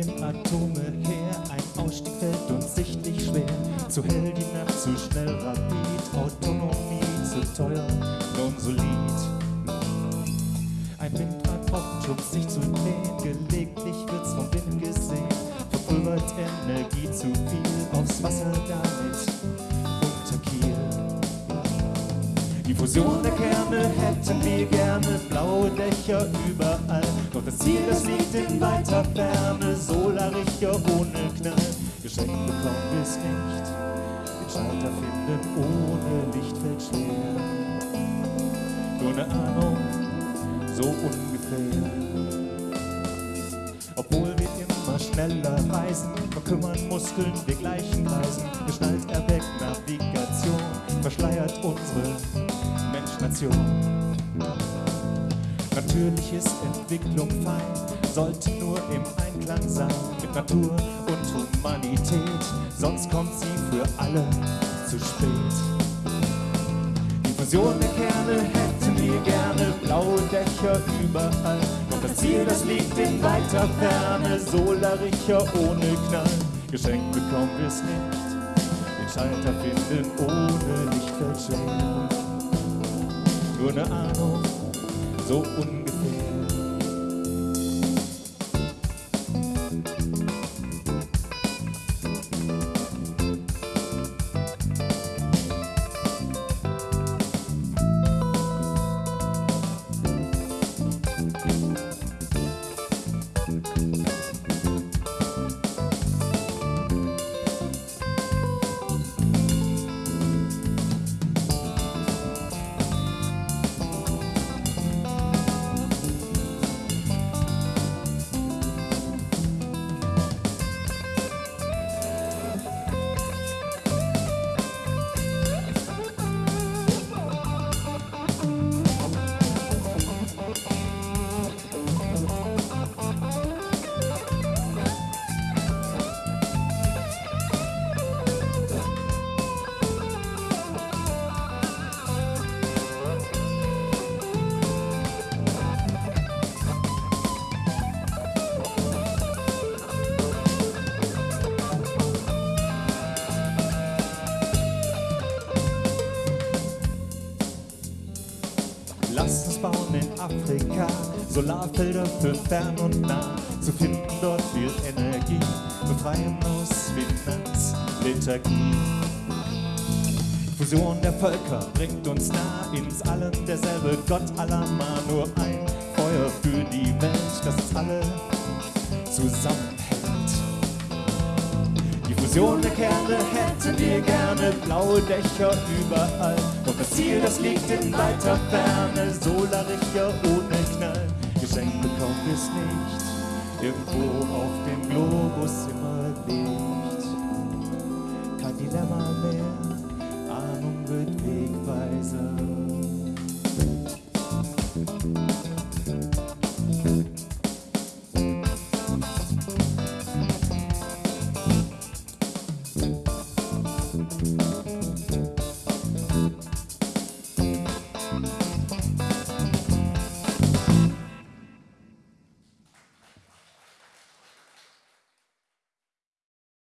geben Atome her. Ein Ausstieg fällt uns sichtlich schwer. Zu hell die Nacht, zu schnell rapid. Autonomie zu teuer, non solid. Ein Windrad braucht um sich zu drehen. Gelegentlich wird's vom Wind gesehen. Verpulvert Energie zu viel aufs Wasser damit. Die Fusion der Kerne hätten wir gerne, blaue Dächer überall. Ziel, das liegt in weiter Ferne, Solarrichter ohne Knall. Geschenkt bekommen wir es nicht, den Schalter finden ohne Lichtfeld schwer. Nur eine Ahnung, so ungefähr. Obwohl wir immer schneller reisen, verkümmern Muskeln, wir gleichen Reisen. Geschnallt erweckt Navigation, verschleiert unsere Menschnation. Natürlich ist Entwicklung fein, sollte nur im Einklang sein mit Natur und Humanität, sonst kommt sie für alle zu spät. Die Fusion der Kerne hätten wir gerne, blaue Dächer überall. Doch das Ziel, das liegt in weiter Ferne, Solarricher ohne Knall. Geschenkt bekommen wir's nicht, den Schalter finden ohne Lichtfeld schwer. Nur eine Ahnung, so ungefähr. Lasst uns bauen in Afrika Solarfelder für fern und nah. Zu finden dort viel Energie, befreien aus Finanzliturgie. Fusion der Völker bringt uns nah ins Allen derselbe Gott aller Mann. Nur ein Feuer für die Welt, das uns alle zusammenhält. Der Kerne hätten wir gerne, blaue Dächer überall. Doch das Ziel, das liegt in weiter Ferne, Solarrichter ohne Knall. Geschenkt bekommen wir's nicht, irgendwo auf dem Globus immer